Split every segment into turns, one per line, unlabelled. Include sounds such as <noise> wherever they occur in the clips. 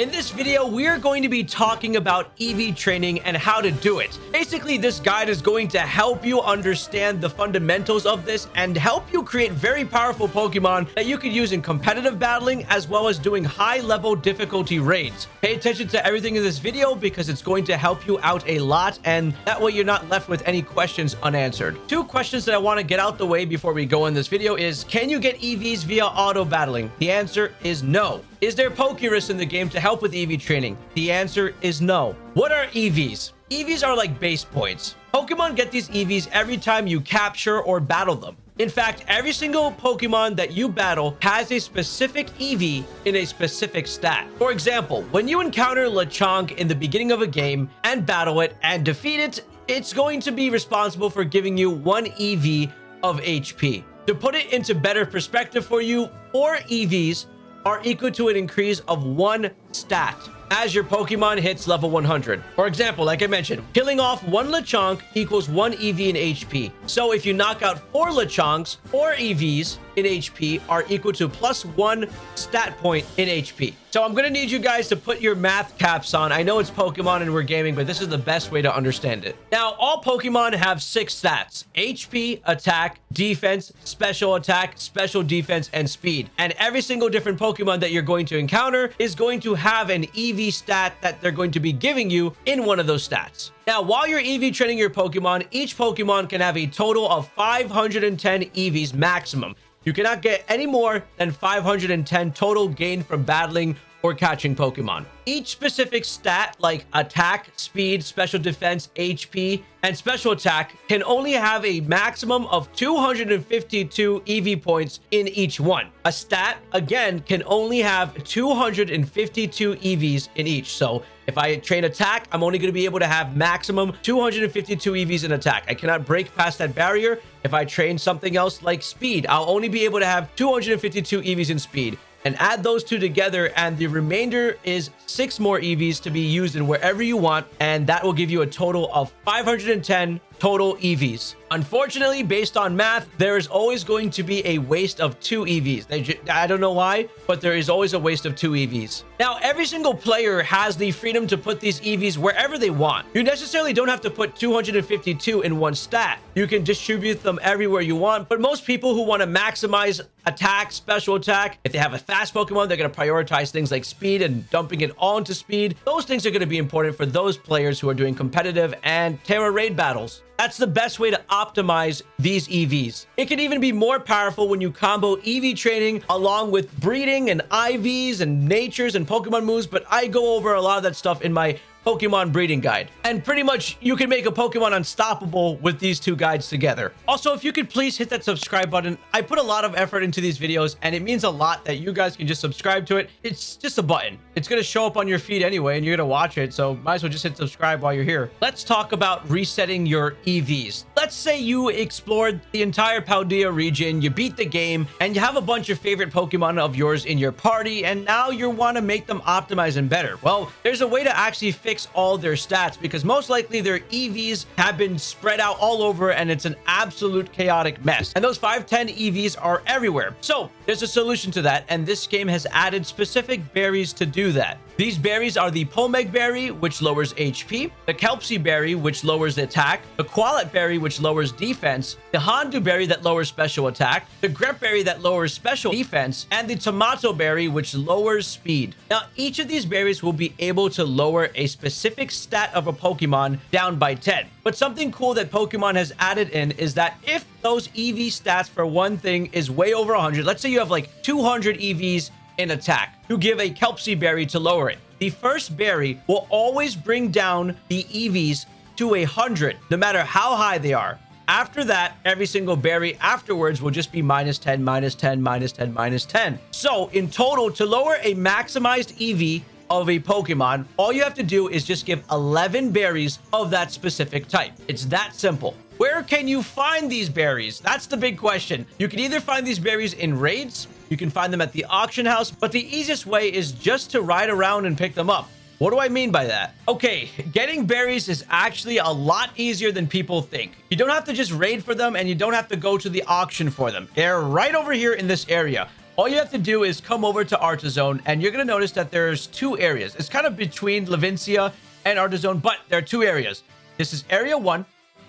In this video, we are going to be talking about EV training and how to do it. Basically, this guide is going to help you understand the fundamentals of this and help you create very powerful Pokemon that you can use in competitive battling as well as doing high level difficulty raids. Pay attention to everything in this video because it's going to help you out a lot and that way you're not left with any questions unanswered. Two questions that I want to get out the way before we go in this video is, can you get EVs via auto battling? The answer is no. Is there Pokerus in the game to help with EV training? The answer is no. What are EVs? EVs are like base points. Pokemon get these EVs every time you capture or battle them. In fact, every single Pokemon that you battle has a specific EV in a specific stat. For example, when you encounter Lechonk in the beginning of a game and battle it and defeat it, it's going to be responsible for giving you one EV of HP. To put it into better perspective for you, four EVs are equal to an increase of one stat as your Pokemon hits level 100. For example, like I mentioned, killing off one Lechonk equals one EV in HP. So if you knock out four Lechonks, four EVs in HP are equal to plus one stat point in HP. So I'm going to need you guys to put your math caps on. I know it's Pokemon and we're gaming, but this is the best way to understand it. Now, all Pokemon have six stats. HP, attack, defense, special attack, special defense, and speed. And every single different Pokemon that you're going to encounter is going to have an EV stat that they're going to be giving you in one of those stats. Now, while you're EV training your Pokemon, each Pokemon can have a total of 510 EVs maximum. You cannot get any more than 510 total gain from battling or catching Pokemon. Each specific stat like attack, speed, special defense, HP, and special attack can only have a maximum of 252 EV points in each one. A stat, again, can only have 252 EVs in each. So if I train attack, I'm only going to be able to have maximum 252 EVs in attack. I cannot break past that barrier. If I train something else like speed, I'll only be able to have 252 EVs in speed and add those two together and the remainder is six more EVs to be used in wherever you want and that will give you a total of 510 total EVs. Unfortunately, based on math, there is always going to be a waste of two EVs. I don't know why, but there is always a waste of two EVs. Now, every single player has the freedom to put these EVs wherever they want. You necessarily don't have to put 252 in one stat. You can distribute them everywhere you want, but most people who want to maximize attack, special attack, if they have a fast Pokemon, they're going to prioritize things like speed and dumping it all into speed. Those things are going to be important for those players who are doing competitive and Tera raid battles. That's the best way to optimize these EVs. It can even be more powerful when you combo EV training along with breeding and IVs and natures and Pokemon moves, but I go over a lot of that stuff in my Pokemon breeding guide. And pretty much you can make a Pokemon unstoppable with these two guides together. Also, if you could please hit that subscribe button. I put a lot of effort into these videos and it means a lot that you guys can just subscribe to it. It's just a button. It's going to show up on your feed anyway and you're going to watch it. So might as well just hit subscribe while you're here. Let's talk about resetting your EVs. Let's say you explored the entire Paldea region, you beat the game, and you have a bunch of favorite Pokemon of yours in your party, and now you want to make them optimize and better. Well, there's a way to actually fix all their stats because most likely their EVs have been spread out all over and it's an absolute chaotic mess. And those 510 EVs are everywhere. So there's a solution to that. And this game has added specific berries to do that. These berries are the Pomeg Berry, which lowers HP, the Kelpsy Berry, which lowers attack, the Qualot Berry, which lowers defense, the Hondew Berry that lowers special attack, the Grepa Berry that lowers special defense, and the Tamato Berry, which lowers speed. Now, each of these berries will be able to lower a specific stat of a Pokemon down by 10. But something cool that Pokemon has added in is that if those EV stats for one thing is way over 100, let's say you have like 200 EVs in attack to give a Kelpsy berry to lower it. The first berry will always bring down the EVs to a 100, no matter how high they are. After that, every single berry afterwards will just be minus 10, minus 10, minus 10, minus 10. So in total, to lower a maximized EV of a Pokemon, all you have to do is just give 11 berries of that specific type. It's that simple. Where can you find these berries? That's the big question. You can either find these berries in raids, you can find them at the auction house, but the easiest way is just to ride around and pick them up. What do I mean by that? Okay, <laughs> getting berries is actually a lot easier than people think. You don't have to just raid for them and you don't have to go to the auction for them. They're right over here in this area. all you have to do is come over to Artazon, and you're going to notice that there's two areas. It's kind of between Levincia and Artazon, but there are two areas. This is Area 1,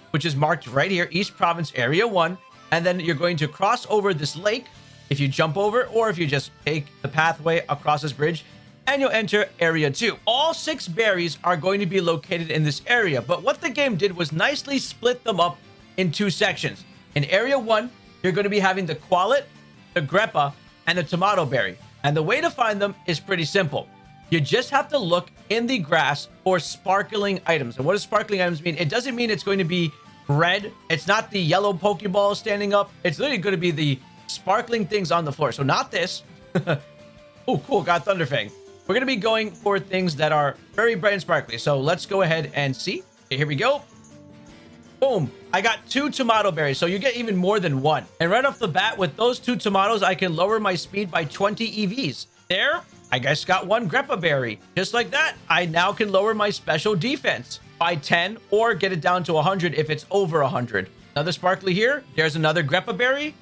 which is marked right here, East Province Area 1, and then you're going to cross over this lake if you jump over, or if you just take the pathway across this bridge, and you'll enter Area 2. All six berries are going to be located in this area, but what the game did was nicely split them up in two sections. In Area 1, you're going to be having the Qualot, the Grepa, and the Tamato Berry. And the way to find them is pretty simple. You just have to look in the grass for sparkling items. And what does sparkling items mean? It doesn't mean it's going to be red. It's not the yellow Pokeball standing up. It's literally going to be the sparkling things on the floor. So not this. <laughs> oh, cool. Got Thunderfang. We're going to be going for things that are very bright and sparkly. So let's go ahead and see. Okay, here we go. Boom. I got two Tamato berries, so you get even more than one. And right off the bat, with those two tomatoes, I can lower my speed by 20 EVs. There, I guess got one Grepa berry. Just like that, I now can lower my special defense by 10 or get it down to 100 if it's over 100. Another sparkly here. There's another Grepa berry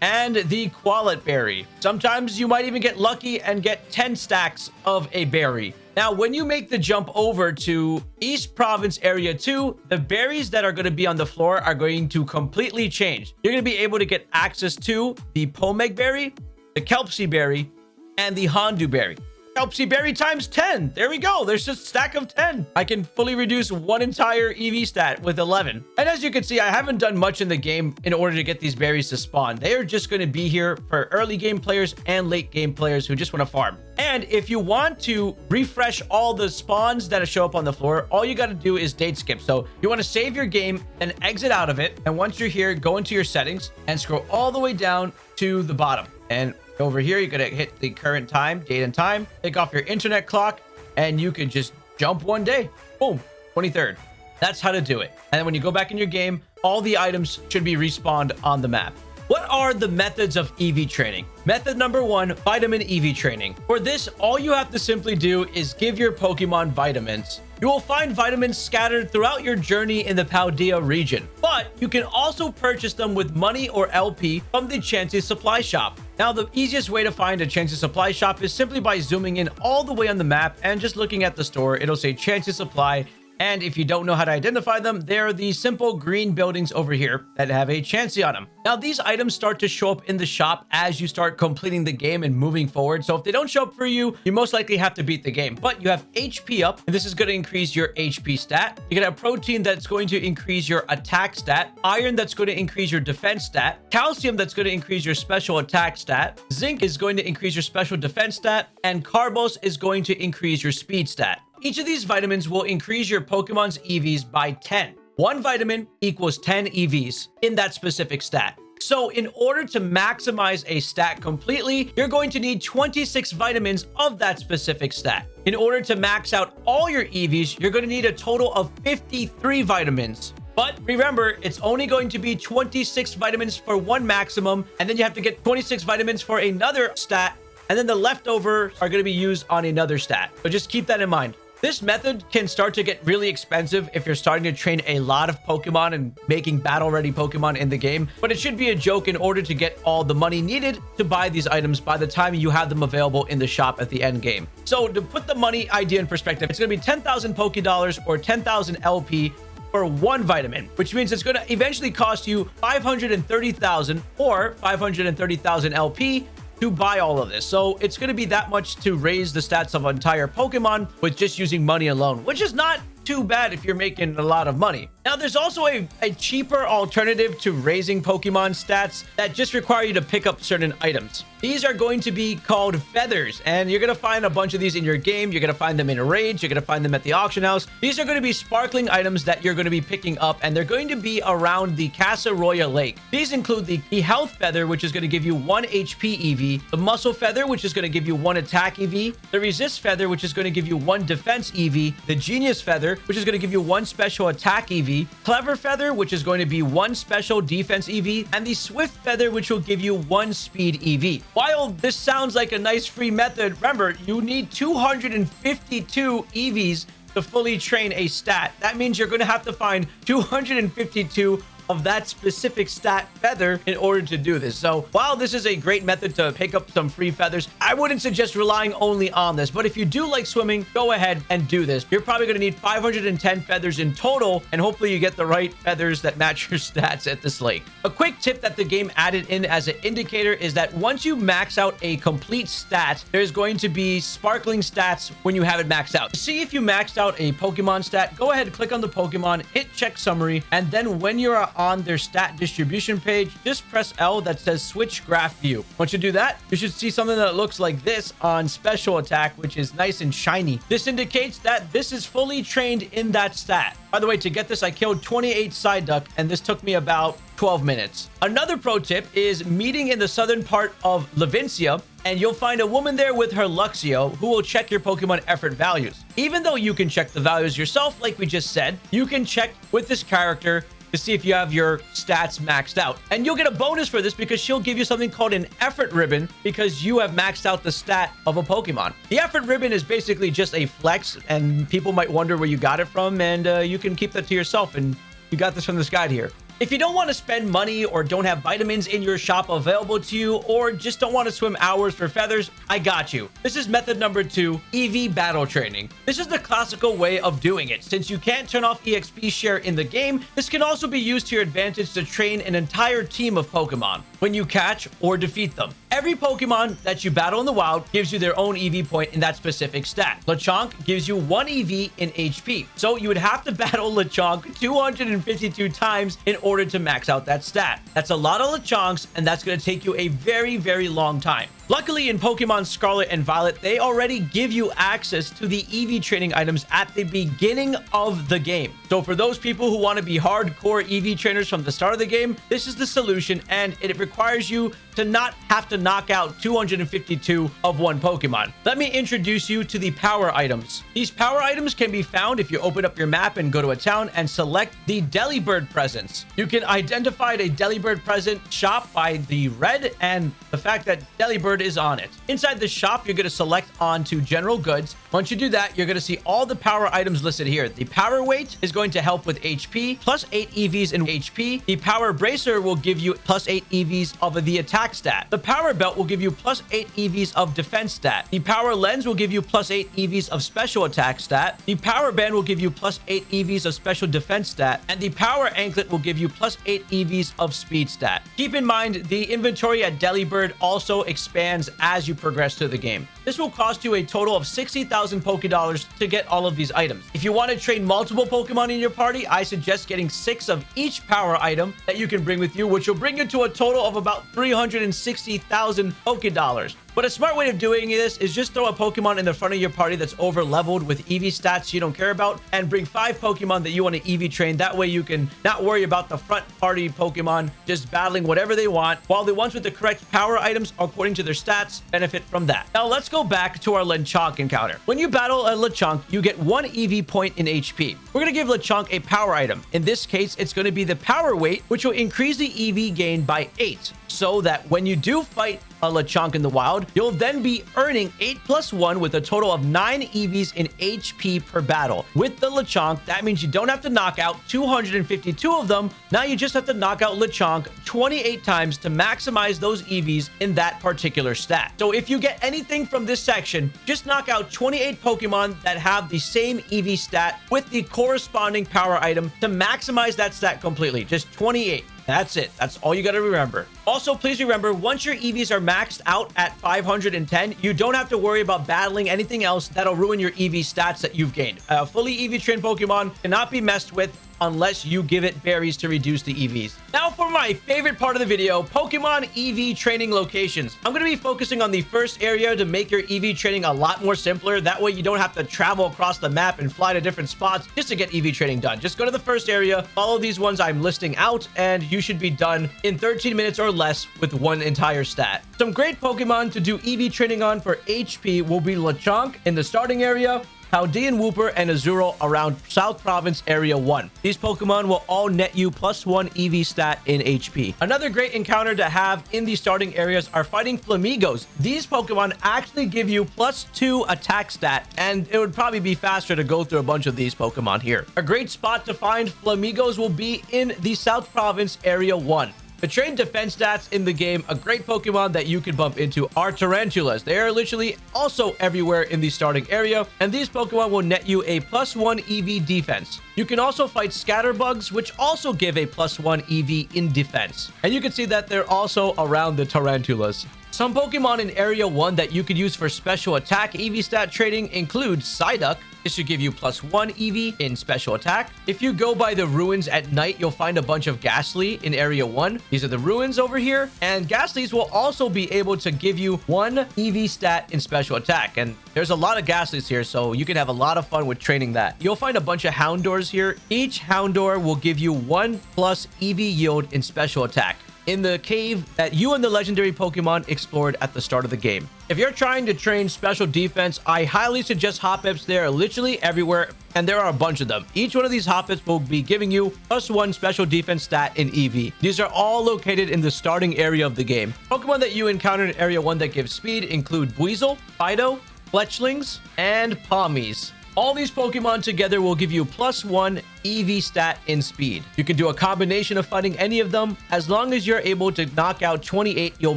and the Qualot berry. Sometimes you might even get lucky and get 10 stacks of a berry. Now, when you make the jump over to East Province Area 2, the berries that are going to be on the floor are going to completely change. You're going to be able to get access to the Pomeg berry, the Kelpsy berry, and the Hondew berry. Kelpsy Berry times 10. There we go. There's just a stack of 10. I can fully reduce one entire EV stat with 11. And as you can see, I haven't done much in the game in order to get these berries to spawn. They are just going to be here for early game players and late game players who just want to farm. And if you want to refresh all the spawns that show up on the floor, all you got to do is date skip. So you want to save your game and exit out of it. And once you're here, go into your settings and scroll all the way down to the bottom. And over here, you're going to hit the current time, date and time, take off your internet clock, and you can just jump one day. Boom, 23rd. That's how to do it. And then when you go back in your game, all the items should be respawned on the map. What are the methods of EV training? Method number one, vitamin EV training. For this, all you have to simply do is give your Pokemon vitamins. You will find vitamins scattered throughout your journey in the Paldea region, but you can also purchase them with money or LP from the Chansey Supply Shop. Now, the easiest way to find a Chansey Supply Shop is simply by zooming in all the way on the map and just looking at the store. It'll say Chansey Supply and if you don't know how to identify them, they're the simple green buildings over here that have a Chansey on them. Now, these items start to show up in the shop as you start completing the game and moving forward. So if they don't show up for you, you most likely have to beat the game. But you have HP up, and this is going to increase your HP stat. You can have protein that's going to increase your attack stat, iron that's going to increase your defense stat, calcium that's going to increase your special attack stat, zinc is going to increase your special defense stat, and carbos is going to increase your speed stat. Each of these vitamins will increase your Pokemon's EVs by 10. One vitamin equals 10 EVs in that specific stat. So in order to maximize a stat completely, you're going to need 26 vitamins of that specific stat. In order to max out all your EVs, you're going to need a total of 53 vitamins. But remember, it's only going to be 26 vitamins for one maximum, and then you have to get 26 vitamins for another stat, and then the leftover are going to be used on another stat. But just keep that in mind. This method can start to get really expensive if you're starting to train a lot of Pokemon and making battle-ready Pokemon in the game, but it should be a joke in order to get all the money needed to buy these items by the time you have them available in the shop at the end game. So to put the money idea in perspective, it's going to be 10,000 Poké Dollars or 10,000 LP for one vitamin, which means it's going to eventually cost you 530,000 or 530,000 LP to buy all of this. So it's going to be that much to raise the stats of entire Pokemon with just using money alone, which is not too bad if you're making a lot of money. Now, there's also a, a cheaper alternative to raising Pokemon stats that just require you to pick up certain items. These are going to be called feathers, and you're going to find a bunch of these in your game. You're going to find them in a rage. You're going to find them at the auction house. These are going to be sparkling items that you're going to be picking up, and they're going to be around the Casseroya Lake. These include the, the Health Feather, which is going to give you 1 HP EV, the Muscle Feather, which is going to give you 1 Attack EV, the Resist Feather, which is going to give you 1 Defense EV, the Genius Feather, which is going to give you 1 Special Attack EV, Clever Feather, which is going to be one special defense EV, and the Swift Feather, which will give you one speed EV. While this sounds like a nice free method, remember, you need 252 EVs to fully train a stat. That means you're going to have to find 252 of that specific stat feather in order to do this. So while this is a great method to pick up some free feathers, I wouldn't suggest relying only on this. But if you do like swimming, go ahead and do this. You're probably going to need 510 feathers in total, and hopefully you get the right feathers that match your <laughs> stats at this lake. A quick tip that the game added in as an indicator is that once you max out a complete stat, there's going to be sparkling stats when you have it maxed out. See if you maxed out a Pokemon stat, go ahead, click on the Pokemon, hit check summary, and then when you're on their stat distribution page, just press L that says switch graph view. Once you do that, you should see something that looks like this on special attack, which is nice and shiny. This indicates that this is fully trained in that stat. By the way, to get this, I killed 28 Psyduck, and this took me about 12 minutes. Another pro tip is meeting in the southern part of Levincia, and you'll find a woman there with her Luxio who will check your Pokemon effort values. Even though you can check the values yourself, like we just said, you can check with this character to see if you have your stats maxed out. And you'll get a bonus for this because she'll give you something called an effort ribbon because you have maxed out the stat of a Pokemon. The effort ribbon is basically just a flex and people might wonder where you got it from and uh, you can keep that to yourself and you got this from this guide here. If you don't want to spend money or don't have vitamins in your shop available to you or just don't want to swim hours for feathers, I got you. This is method number two, EV battle training. This is the classical way of doing it. Since you can't turn off EXP share in the game, this can also be used to your advantage to train an entire team of Pokemon when you catch or defeat them. Every Pokemon that you battle in the wild gives you their own EV point in that specific stat. Lechonk gives you one EV in HP. So you would have to <laughs> battle Lechonk 252 times in order to max out that stat. That's a lot of Lechonks, and that's going to take you a very, very long time. Luckily, in Pokemon Scarlet and Violet, they already give you access to the EV training items at the beginning of the game. So for those people who want to be hardcore EV trainers from the start of the game, this is the solution, and it requires you to not have to knock out 252 of one Pokemon. Let me introduce you to the power items. These power items can be found if you open up your map and go to a town and select the Delibird presents. You can identify a Delibird present shop by the red and the fact that Delibird is on it. Inside the shop, you're going to select onto general goods. Once you do that, you're going to see all the power items listed here. The power weight is going to help with HP, plus 8 EVs in HP. The power bracer will give you plus 8 EVs of the attack stat. The power belt will give you plus 8 EVs of defense stat. The power lens will give you plus 8 EVs of special attack stat. The power band will give you plus 8 EVs of special defense stat. And the power anklet will give you plus 8 EVs of speed stat. Keep in mind, the inventory at Delibird also expands as you progress through the game. This will cost you a total of 60,000 Poké Dollars to get all of these items. If you want to train multiple Pokemon in your party, I suggest getting six of each power item that you can bring with you, which will bring you to a total of about 360,000 Poké Dollars. But a smart way of doing this is just throw a Pokemon in the front of your party that's over leveled with EV stats you don't care about and bring five Pokemon that you want to EV train. That way you can not worry about the front party Pokemon just battling whatever they want while the ones with the correct power items according to their stats benefit from that. Now let's go back to our Lechonk encounter. When you battle a Lechonk, you get one EV point in HP. We're going to give Lechonk a power item. In this case, it's going to be the power weight, which will increase the EV gain by 8 so that when you do fight a Lechonk in the wild, you'll then be earning 8 plus 1 with a total of 9 EVs in HP per battle. With the Lechonk, that means you don't have to knock out 252 of them. Now you just have to knock out Lechonk 28 times to maximize those EVs in that particular stat. So if you get anything from this section, just knock out 28 Pokemon that have the same EV stat with the corresponding power item to maximize that stat completely. Just 28. That's it. That's all you got to remember. Also, please remember, once your EVs are maxed out at 510, you don't have to worry about battling anything else that'll ruin your EV stats that you've gained. A fully EV trained Pokemon cannot be messed with unless you give it berries to reduce the EVs. Now for my favorite part of the video, Pokemon EV training locations. I'm going to be focusing on the first area to make your EV training a lot more simpler. That way you don't have to travel across the map and fly to different spots just to get EV training done. Just go to the first area, follow these ones I'm listing out, and you should be done in 13 minutes or less with one entire stat. Some great Pokemon to do EV training on for HP will be Lechonk in the starting area, Paldean Wooper, and Azurill around South Province Area 1. These Pokemon will all net you plus 1 EV stat in HP. Another great encounter to have in the starting areas are fighting Flamigos. These Pokemon actually give you plus 2 attack stat, and it would probably be faster to go through a bunch of these Pokemon here. A great spot to find Flamigos will be in the South Province Area 1. The trained defense stats in the game, a great Pokemon that you can bump into are Tarountulas. They are literally also everywhere in the starting area, and these Pokemon will net you a plus one EV defense. You can also fight Scatterbugs, which also give a plus one EV in defense. And you can see that they're also around the Tarountulas. Some Pokemon in Area 1 that you could use for special attack EV stat trading include Psyduck. This should give you plus 1 EV in special attack. If you go by the ruins at night, you'll find a bunch of Gastly in Area 1. These are the ruins over here. And Gastlys will also be able to give you 1 EV stat in special attack. And there's a lot of Gastlys here, so you can have a lot of fun with training that. You'll find a bunch of Houndours here. Each Houndour will give you 1 plus EV yield in special attack in the cave that you and the legendary Pokemon explored at the start of the game. If you're trying to train special defense, I highly suggest Hoppips. They're literally everywhere, and there are a bunch of them. Each one of these Hoppips will be giving you plus one special defense stat in EV. These are all located in the starting area of the game. Pokemon that you encounter in Area 1 that give speed include Buizel, Fidough, Fletchlings, and Pawmis. All these Pokemon together will give you plus one EV stat in speed. You can do a combination of fighting any of them. As long as you're able to knock out 28, you'll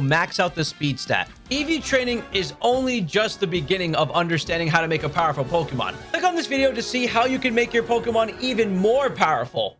max out the speed stat. EV training is only just the beginning of understanding how to make a powerful Pokemon. Click on this video to see how you can make your Pokemon even more powerful.